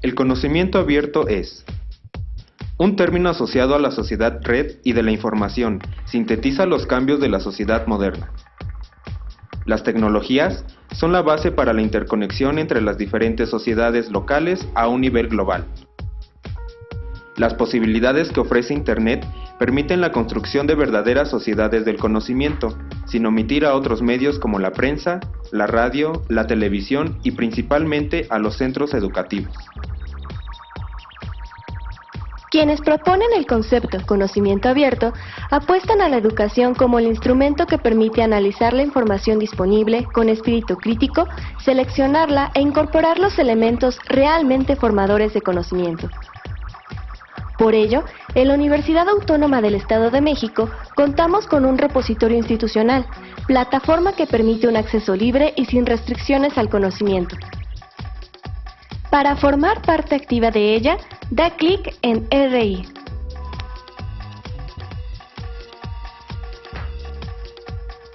El conocimiento abierto es un término asociado a la sociedad red y de la información, sintetiza los cambios de la sociedad moderna. Las tecnologías son la base para la interconexión entre las diferentes sociedades locales a un nivel global. Las posibilidades que ofrece Internet permiten la construcción de verdaderas sociedades del conocimiento, sin omitir a otros medios como la prensa, la radio, la televisión y principalmente a los centros educativos. Quienes proponen el concepto conocimiento abierto apuestan a la educación como el instrumento que permite analizar la información disponible con espíritu crítico, seleccionarla e incorporar los elementos realmente formadores de conocimiento. Por ello, en la Universidad Autónoma del Estado de México contamos con un repositorio institucional, plataforma que permite un acceso libre y sin restricciones al conocimiento. Para formar parte activa de ella, da clic en RI.